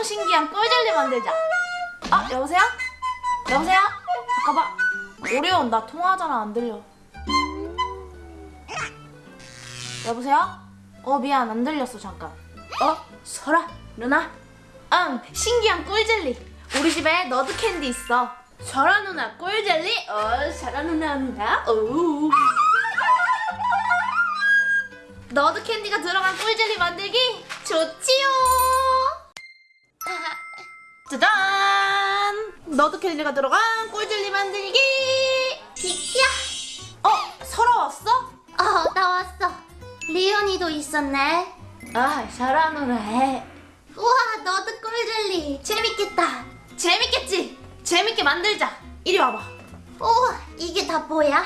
엄청 신기한 꿀젤리 만들자. 아 여보세요? 여보세요? 잠깐만. 오 리온 나 통화하잖아 안 들려. 여보세요? 어 미안 안 들렸어 잠깐. 어 설아 누나? 응 신기한 꿀젤리. 우리 집에 너드 캔디 있어. 설아 누나 꿀젤리? 어 설아 누나입니다. 오. 너드 캔디가 들어간 꿀젤리 만들기 좋지요. 짜잔! 너드 캔디가 들어간 꿀젤리 만들기. 비키야? 어 설아 왔어? 어, 나 왔어. 리온이도 있었네. 아 설아 누나 hi. 우와, 너도 꿀젤리. 재밌겠다. 재밌겠지? 재밌게 만들자. 이리 와봐. 우와, 이게 다 뭐야?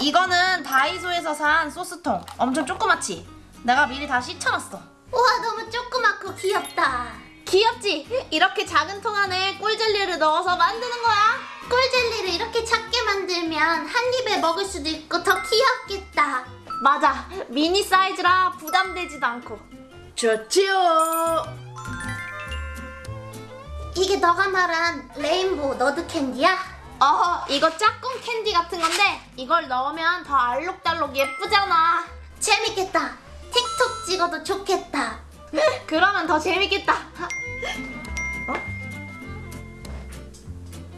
이거는 다이소에서 산 소스통. 엄청 조그맣지? 내가 미리 다 씻어놨어. 우와, 너무 조그맣고 귀엽다. 귀엽지? 이렇게 작은 통 안에 꿀젤리를 넣어서 만드는 거야. 꿀젤리를 이렇게 작게 만들면 한 입에 먹을 수도 있고 더 귀엽겠다. 맞아. 미니 사이즈라 부담되지도 않고. 좋지요. 이게 너가 말한 rainbow 너드 캔디야? 어, 이거 짝꿍 캔디 같은 건데 이걸 넣으면 더 알록달록 예쁘잖아. 재밌겠다. 틱톡 찍어도 좋겠다. 그러면 더 재밌겠다.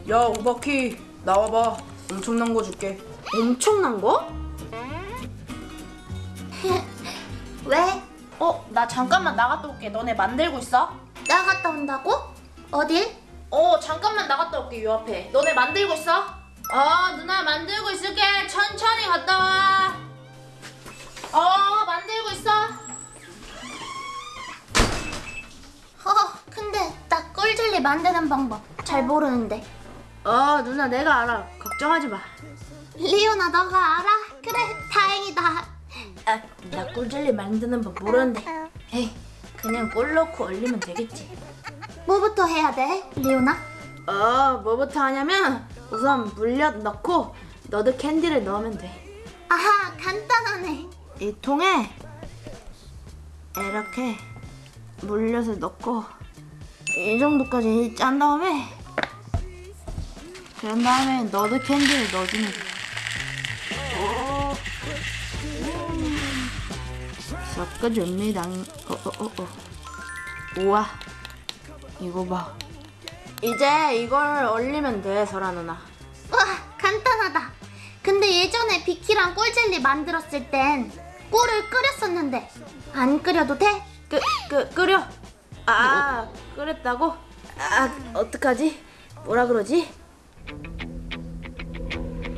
야 오바키 나와봐 엄청난 거 줄게 엄청난 거? 왜? 어, 나 잠깐만 나갔다 올게. 너네 만들고 있어? 나갔다 온다고? 어딜? 어, 잠깐만 나갔다 올게. 요 앞에. 너네 만들고 있어? 어, 누나 만들고 있을게. 천천히 갔다 와. 어, 만들고 있어. 어, 근데 나 꿀 젤리 만드는 방법 잘 모르는데. 어, 누나 내가 알아. 걱정하지 마. 리오나 너가 알아? 그래, 다행이다. 아, 나 꿀젤리 만드는 법 모르는데. 에이, 그냥 꿀 넣고 얼리면 되겠지. 뭐부터 해야 돼, 리오나? 어, 뭐부터 하냐면 우선 물엿 넣고 너드 캔디를 넣으면 돼. 아하, 간단하네. 이 통에 이렇게 물엿을 넣고 이 정도까지 짠 다음에 그런 다음에 너드 캔디를 넣어주면 돼. 오. 섞어줍니다. 어, 어, 어, 어. 우와, 이거 봐. 이제 이걸 얼리면 돼, 설아 누나. 와, 간단하다. 근데 예전에 비키랑 꿀젤리 만들었을 땐 꿀을 끓였었는데 안 끓여도 돼? 끄, 끄, 끓여. 아, 끓였다고? 아, 어떡하지? 뭐라 그러지?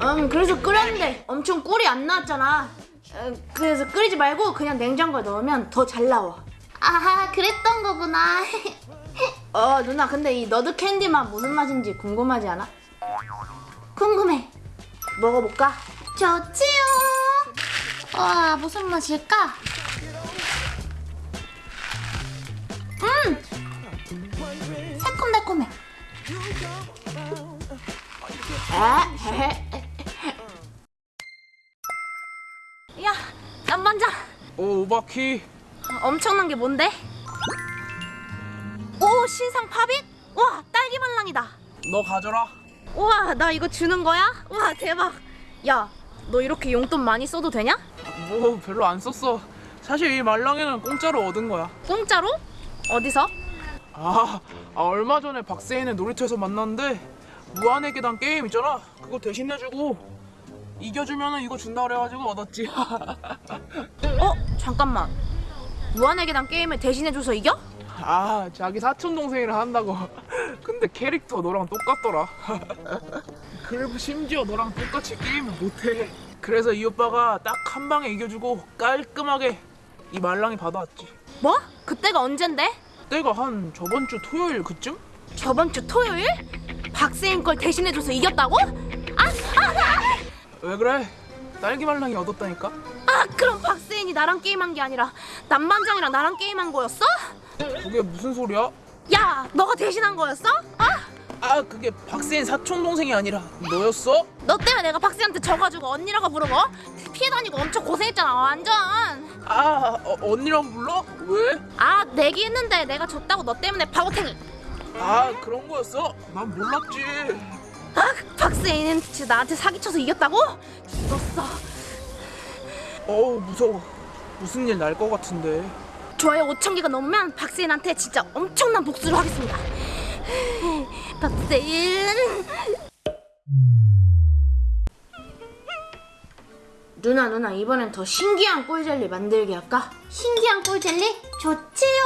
음, 그래서 끓였는데 엄청 꿀이 안 나왔잖아. 음, 그래서 끓이지 말고 그냥 냉장고에 넣으면 더 잘 나와. 아하, 그랬던 거구나. 어, 누나, 근데 이 Nerd 캔디 맛 무슨 맛인지 궁금하지 않아? 궁금해. 먹어볼까? 좋지요. 와, 무슨 맛일까? 야, 난 먼저. 오 오바키 엄청난 게 뭔데? 오, 신상 팝잇? 와, 딸기 말랑이다. 너 가져라 우와 나 이거 주는 거야? 우와 대박 야 너 이렇게 용돈 많이 써도 되냐? 뭐 별로 안 썼어 사실 이 말랑이는 공짜로 얻은 거야 공짜로? 어디서? 아, 아 얼마 전에 박세인을 놀이터에서 만났는데 무한의 계단 게임 있잖아 그거 대신 내주고 이겨주면은 이거 준다 그래가지고 얻었지 어? 잠깐만 무한의 계단 게임을 대신해줘서 이겨? 아 자기 사촌 동생이랑 한다고 근데 캐릭터 너랑 똑같더라 그리고 심지어 너랑 똑같이 게임을 못해 그래서 이 오빠가 딱 한 방에 이겨주고 깔끔하게 이 말랑이 받아왔지 뭐? 그때가 언젠데? 때가 한 저번 주 토요일 그쯤? 저번 주 토요일? 박세인 걸 대신해줘서 이겼다고? 아! 아! 아! 왜 그래? 딸기 말랑이 얻었다니까? 아 그럼 박세인이 나랑 게임한 게 아니라 남반장이랑 나랑 게임한 거였어? 그게 무슨 소리야? 야 너가 대신한 거였어? 아? 아 그게 박세인 사촌 동생이 아니라 너였어? 너 때문에 내가 박스한테 져가지고 언니라고 부르고 피해 다니고 엄청 고생했잖아 완전 아 어, 언니랑 불러? 왜? 아 내기 했는데 내가 졌다고 너 때문에 바보탱이 아 그런 거였어? 난 몰랐지. 아 박스애는 진짜 나한테 사기쳐서 이겼다고? 죽었어 어우 무서워. 무슨 일 날 것 같은데. 좋아요 5천 개가 넘으면 박세인한테 진짜 엄청난 복수를 하겠습니다. 박세인. 누나 누나 이번엔 더 신기한 꿀젤리 만들기 할까? 신기한 꿀젤리? 좋지요.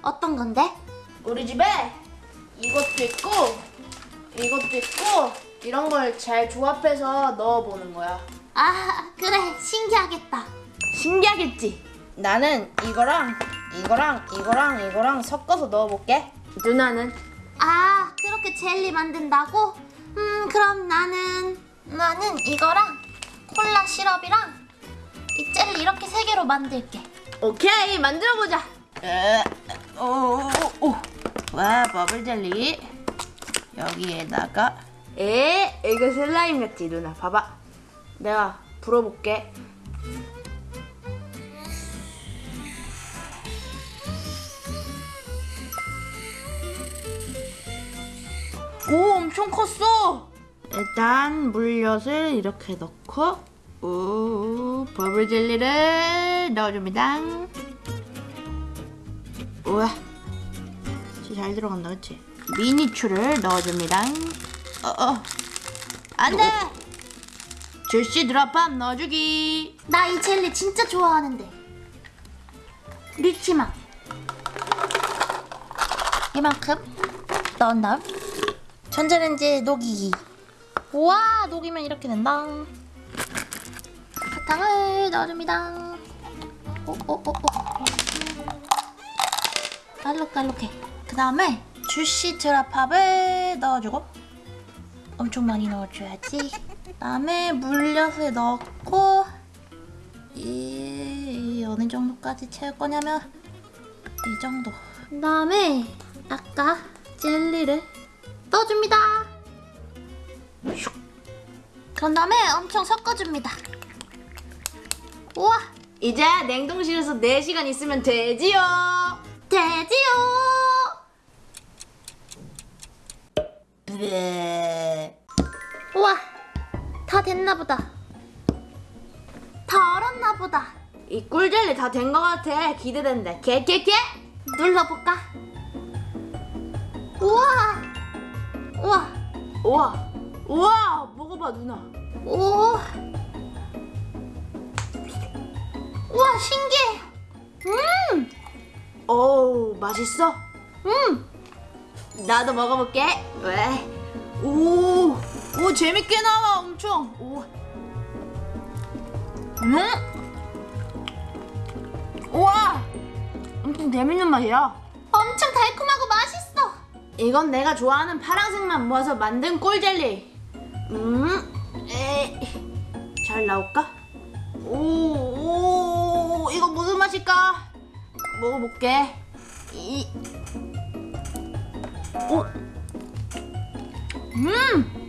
어떤 건데? 우리 집에 이것도 있고 이것도 있고 이런 걸 잘 조합해서 넣어보는 거야. 아, 그래. 신기하겠다. 신기하겠지? 나는 이거랑 이거랑 이거랑 이거랑 섞어서 넣어볼게. 누나는 아, 그렇게 젤리 만든다고? 음, 그럼 나는 나는 이거랑 콜라 시럽이랑 이 젤리 이렇게 세 개로 만들게. 오케이 만들어보자. 오오 오 와 버블 젤리 여기에다가 에 이거 슬라임 같지 누나 봐봐. 내가 불어볼게. 오 엄청 컸어. 일단 물엿을 이렇게 넣고 오 버블 젤리를 넣어줍니다. 우와 잘 들어간다 그치? 미니추를 넣어줍니다 어어 안돼 주시 드랍밤 넣어주기 나 이 젤리 진짜 좋아하는데. 리치맛. 이만큼 넣은 다음 전자레인지에 녹이기. 우와, 녹이면 이렇게 된다. 사탕을 넣어줍니다. 오오오오. 알록달록해. 그 다음에 주시 드랍밥을 넣어주고 엄청 많이 넣어줘야지. 그다음에 물엿을 넣고 이 어느 정도까지 채울 거냐면 이 정도. 그다음에 아까 젤리를 넣어줍니다. 슉. 그런 다음에 엄청 섞어줍니다. 우와, 이제 냉동실에서 4시간 있으면 되지요 되지요. 다 됐나 보다. 다 얼었나 보다. 이 꿀젤리 다된거 같아 기대된다 개개개 눌러볼까? 우와, 우와, 우와 우와 먹어봐 누나 오, 우와 신기해. 음, 어우 맛있어? 음, 나도 먹어볼게. 왜? 오, 오 재밌게 나와 엄청. 오. 음? 우와, 엄청 재밌는 맛이야. 엄청 달콤하고 맛있어. 이건 내가 좋아하는 파란색만 모아서 만든 꿀젤리. 음, 에, 잘 나올까? 오, 오, 이거 무슨 맛일까? 먹어볼게. 이, 오, 음,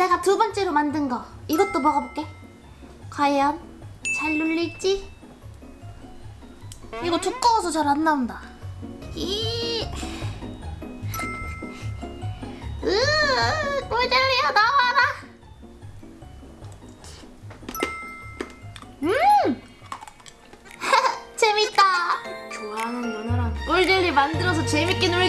내가 두 번째로 만든 거 이것도 먹어볼게. 과연 잘 눌릴지? 이거 두꺼워서 잘 안 나온다. 꿀젤리야 나와라. 음, 재밌다. 좋아하는 누나랑 꿀젤리 만들어서 재밌게 놀기.